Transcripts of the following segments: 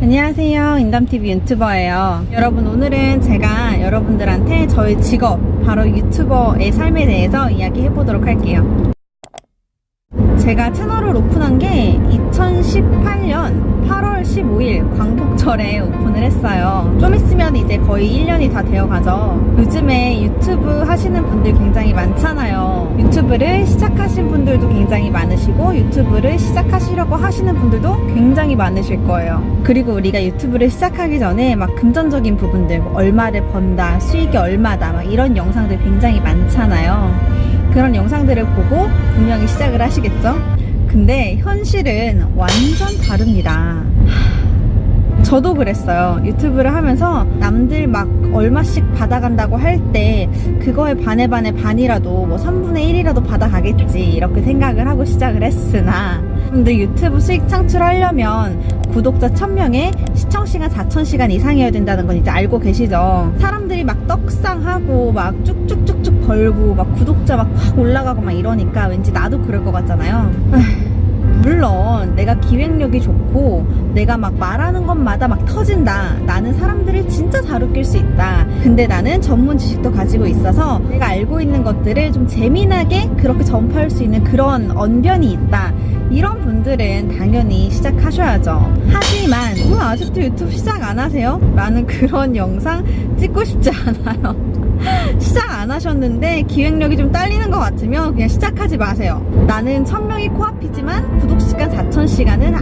안녕하세요. 인담TV 유튜버예요. 여러분 오늘은 제가 여러분들한테 저의 직업 바로 유튜버의 삶에 대해서 이야기해 보도록 할게요 제가 채널을 오픈한 게 2018년 8월 15일 광복절에 오픈을 했어요. 좀 있으면 이제 거의 1년이 다 되어 가죠. 요즘에 유튜브 하시는 분들 굉장히 많잖아요. 유튜브를 시작하신 분들도 굉장히 많으시고 유튜브를 시작하시려고 하시는 분들도 굉장히 많으실 거예요. 그리고 우리가 유튜브를 시작하기 전에 막 금전적인 부분들 뭐 얼마를 번다, 수익이 얼마다 막 이런 영상들 굉장히 많잖아요. 그런 영상들을 보고 분명히 시작을 하시겠죠? 근데 현실은 완전 다릅니다. 저도 그랬어요. 유튜브를 하면서 남들 막 얼마씩 받아간다고 할 때 그거에 반에 반에 반이라도 뭐 3분의 1이라도 받아가겠지 이렇게 생각을 하고 시작을 했으나 근데 유튜브 수익 창출하려면 구독자 1000명에 시청시간 4000시간 이상이어야 된다는 건 이제 알고 계시죠? 사람들이 막 떡상하고 막 쭉쭉쭉쭉 벌고 막 구독자 막 확 올라가고 막 이러니까 왠지 나도 그럴 것 같잖아요. 물론 내가 기획력이 좋고 내가 막 말하는 것마다 막 터진다 나는 사람들을 진짜 잘 웃길 수 있다 근데 나는 전문 지식도 가지고 있어서 내가 알고 있는 것들을 좀 재미나게 그렇게 전파할 수 있는 그런 언변이 있다 이런 분들은 당연히 시작하셔야죠 하지만 왜 아직도 유튜브 시작 안 하세요? 라는 그런 영상 찍고 싶지 않아요 시작 안 하셨는데 기획력이 좀 딸리는 것 같으면 그냥 시작하지 마세요. 나는 1000명이 코앞이지만 구독시간 4000시간은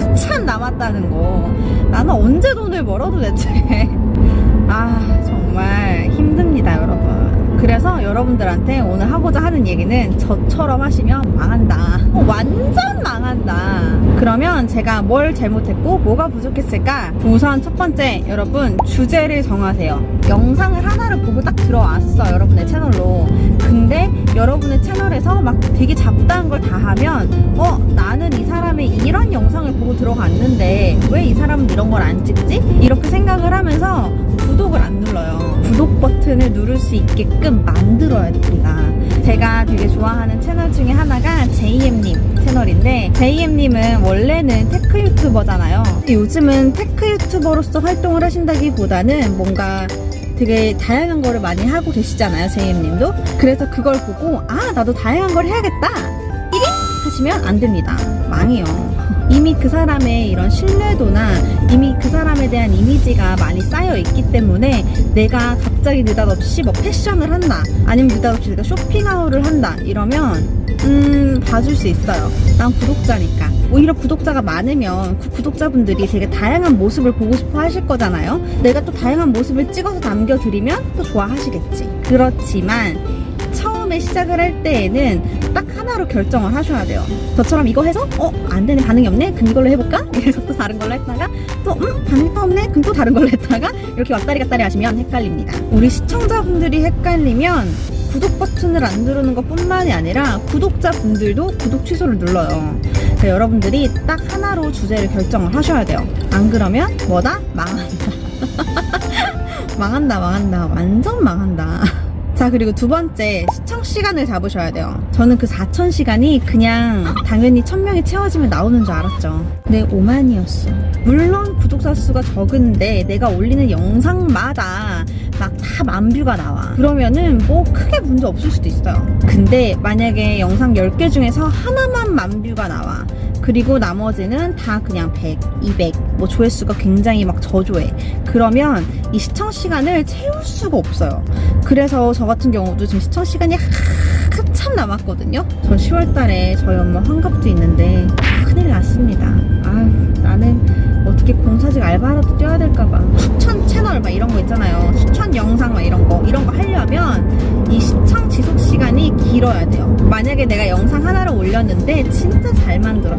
한참 남았다는 거. 나는 언제 돈을 벌어 도대체. 아 정말 힘 여러분들한테 오늘 하고자 하는 얘기는 저처럼 하시면 망한다. 어, 완전 망한다. 그러면 제가 뭘 잘못했고 뭐가 부족했을까? 우선 첫 번째 여러분 주제를 정하세요. 영상을 하나를 보고 딱 들어왔어 여러분의 채널로. 근데 여러분의 채널에서 막 되게 잡다한 걸 다 하면 어 나는 이 사람의 이런 영상을 보고 들어갔는데 왜 이 사람은 이런 걸 안 찍지? 이렇게 생각을 하면서 구독을 안 눌러요. 구독 버튼을 누를 수 있게끔 만들어야 됩니다. 제가 되게 좋아하는 채널 중에 하나가 JM님 채널인데 JM님은 원래는 테크 유튜버잖아요. 요즘은 테크 유튜버로서 활동을 하신다기보다는 뭔가 되게 다양한 거를 많이 하고 계시잖아요 JM님도 그래서 그걸 보고 아 나도 다양한 걸 해야겠다 1위 하시면 안 됩니다 망해요 이미 그 사람의 이런 신뢰도나 이미 그 사람에 대한 이미지가 많이 쌓여 있기 때문에 내가 갑자기 느닷없이 뭐 패션을 한다 아니면 느닷없이 내가 쇼핑하울을 한다 이러면 음 봐줄 수 있어요. 난 구독자니까. 오히려 구독자가 많으면 그 구독자분들이 되게 다양한 모습을 보고 싶어 하실 거잖아요. 내가 또 다양한 모습을 찍어서 남겨드리면 또 좋아하시겠지. 그렇지만 처음에 시작을 할 때에는 딱 하나로 결정을 하셔야 돼요 저처럼 이거 해서 어? 안되네 반응이 없네? 그럼 이걸로 해볼까? 이래서 또 다른 걸로 했다가 또 음? 반응이 또 없네? 그럼 또 다른 걸로 했다가 이렇게 왔다리 갔다리 하시면 헷갈립니다 우리 시청자분들이 헷갈리면 구독 버튼을 안 누르는 것 뿐만이 아니라 구독자분들도 구독 취소를 눌러요 그러니까 여러분들이 딱 하나로 주제를 결정을 하셔야 돼요 안 그러면 뭐다? 망한다 망한다 망한다 완전 망한다 자 그리고 두 번째 시청 시간을 잡으셔야 돼요. 저는 그 4,000시간이 그냥 당연히 1000명이 채워지면 나오는 줄 알았죠. 네 5만이었어. 물론 구독자 수가 적은데 내가 올리는 영상마다 막 다 만뷰가 나와. 그러면은 뭐 크게 문제 없을 수도 있어요. 근데 만약에 영상 10개 중에서 하나만 만뷰가 나와 그리고 나머지는 다 그냥 100, 200, 뭐 조회수가 굉장히 막 저조해. 그러면 이 시청 시간을 채울 수가 없어요. 그래서 저 같은 경우도 지금 시청 시간이 한참 남았거든요. 저 10월 달에 저희 엄마 환갑도 있는데 큰일 났습니다. 아유, 나는 어떻게 공사직 알바라도 뛰어야 될까봐. 추천 채널 막 이런 거 있잖아요. 추천 영상 막 이런 거. 이런 거 하려면 이 시청 지속 시간이 길어야 돼요. 만약에 내가 영상 하나를 올렸는데 진짜 잘 사람들이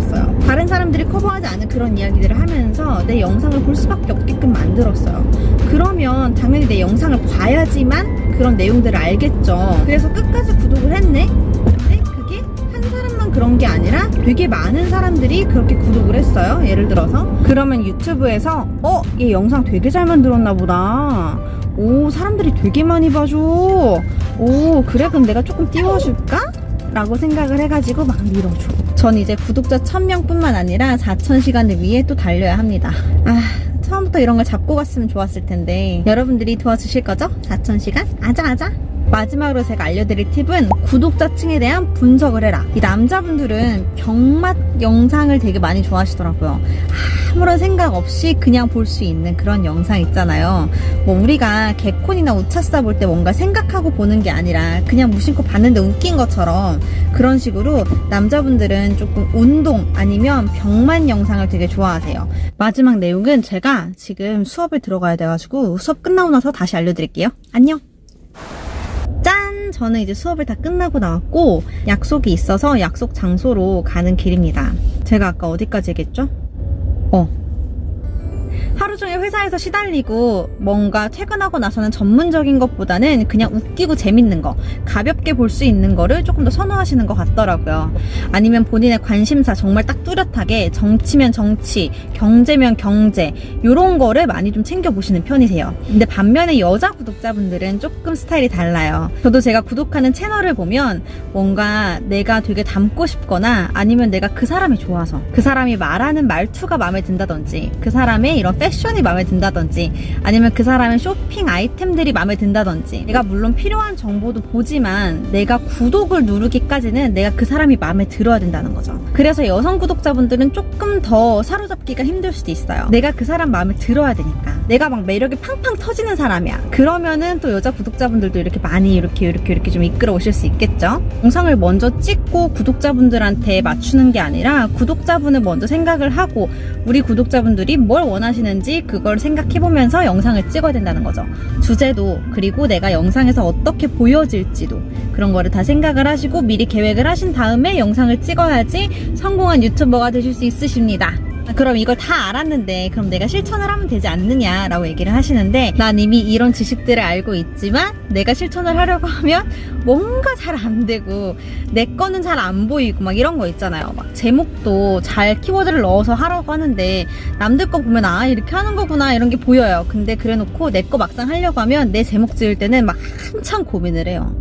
커버하지 않은 그런 이야기들을 하면서 내 영상을 볼 수밖에 없게끔 만들었어요. 그러면 당연히 내 영상을 봐야지만 그런 내용들을 알겠죠. 그래서 끝까지 구독을 했네? 근데 그게 한 사람만 그런 게 아니라 되게 많은 사람들이 그렇게 구독을 했어요. 예를 들어서. 그러면 유튜브에서 어? 얘 영상 되게 잘 만들었나 보다. 오 사람들이 되게 많이 봐줘. 오 그래 그럼 내가 조금 띄워줄까? 라고 생각을 해가지고 막 밀어줘. 전 이제 구독자 1000명뿐만 아니라 4000시간을 위해 또 달려야 합니다. 아, 처음부터 이런 걸 잡고 갔으면 좋았을 텐데 여러분들이 도와주실 거죠? 4000시간? 아자아자? 마지막으로 제가 알려드릴 팁은 구독자층에 대한 분석을 해라. 이 남자분들은 병맛 영상을 되게 많이 좋아하시더라고요. 아무런 생각 없이 그냥 볼 수 있는 그런 영상 있잖아요. 뭐 우리가 개콘이나 우차싸 볼 때 뭔가 생각하고 보는 게 아니라 그냥 무심코 봤는데 웃긴 것처럼 그런 식으로 남자분들은 조금 운동 아니면 병만 영상을 되게 좋아하세요. 마지막 내용은 제가 지금 수업에 들어가야 돼가지고 수업 끝나고 나서 다시 알려드릴게요. 안녕! 짠! 저는 이제 수업을 다 끝나고 나왔고 약속이 있어서 약속 장소로 가는 길입니다. 제가 아까 어디까지 얘기했죠? 어. 하루 종일 회사에서 시달리고 뭔가 퇴근하고 나서는 전문적인 것보다는 그냥 웃기고 재밌는 거, 가볍게 볼 수 있는 거를 조금 더 선호하시는 것 같더라고요. 아니면 본인의 관심사 정말 딱 뚜렷하게 정치면 정치, 경제면 경제, 요런 거를 많이 좀 챙겨보시는 편이세요. 근데 반면에 여자 구독자분들은 조금 스타일이 달라요. 저도 제가 구독하는 채널을 보면 뭔가 내가 되게 닮고 싶거나 아니면 내가 그 사람이 좋아서 그 사람이 말하는 말투가 마음에 든다든지 그 사람의 이런 패션이 마음에 든다든지 아니면 그 사람의 쇼핑 아이템들이 마음에 든다든지 내가 물론 필요한 정보도 보지만 내가 구독을 누르기까지는 내가 그 사람이 마음에 들어야 된다는 거죠. 그래서 여성 구독자분들은 조금 더 사로잡기가 힘들 수도 있어요. 내가 그 사람 마음에 들어야 되니까. 내가 막 매력이 팡팡 터지는 사람이야. 그러면은 또 여자 구독자분들도 이렇게 많이 이렇게 이렇게 이렇게 좀 이끌어 오실 수 있겠죠. 영상을 먼저 찍고 구독자분들한테 맞추는 게 아니라 구독자분을 먼저 생각을 하고 우리 구독자분들이 뭘 원하시는 지 그걸 생각해보면서 영상을 찍어야 된다는 거죠. 주제도 그리고 내가 영상에서 어떻게 보여질지도 그런 거를 다 생각을 하시고 미리 계획을 하신 다음에 영상을 찍어야지 성공한 유튜버가 되실 수 있으십니다. 그럼 이걸 다 알았는데 그럼 내가 실천을 하면 되지 않느냐라고 얘기를 하시는데 난 이미 이런 지식들을 알고 있지만 내가 실천을 하려고 하면 뭔가 잘 안 되고 내 거는 잘 안 보이고 막 이런 거 있잖아요. 막 제목도 잘 키워드를 넣어서 하라고 하는데 남들 거 보면 아 이렇게 하는 거구나 이런 게 보여요. 근데 그래 놓고 내 거 막상 하려고 하면 내 제목 지을 때는 막 한참 고민을 해요.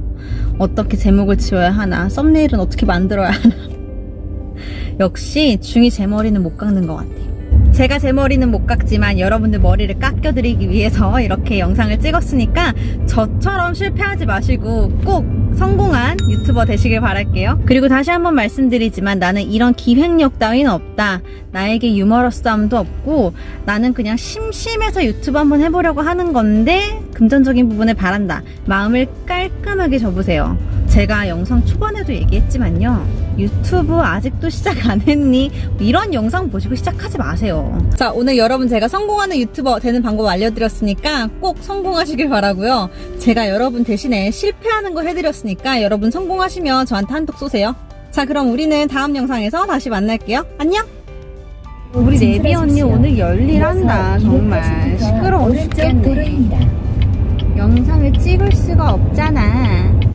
어떻게 제목을 지어야 하나 썸네일은 어떻게 만들어야 하나 역시 중이 제 머리는 못 깎는 것 같아요. 제가 제 머리는 못 깎지만 여러분들 머리를 깎여드리기 위해서 이렇게 영상을 찍었으니까 저처럼 실패하지 마시고 꼭 성공한 유튜버 되시길 바랄게요. 그리고 다시 한번 말씀드리지만 나는 이런 기획력 따위는 없다. 나에게 유머러스함도 없고 나는 그냥 심심해서 유튜브 한번 해보려고 하는 건데 금전적인 부분을 바란다. 마음을 깔끔하게 접으세요. 제가 영상 초반에도 얘기했지만요. 유튜브 아직도 시작 안 했니? 이런 영상 보시고 시작하지 마세요. 자, 오늘 여러분 제가 성공하는 유튜버 되는 방법 알려드렸으니까 꼭 성공하시길 바라고요. 제가 여러분 대신에 실패하는 거 해드렸으니까 여러분 성공하시면 저한테 한턱 쏘세요. 자, 그럼 우리는 다음 영상에서 다시 만날게요. 안녕! 우리 네비 언니 오늘 열일한다. 정말 시끄러워 죽겠네. 영상을 찍을 수가 없잖아.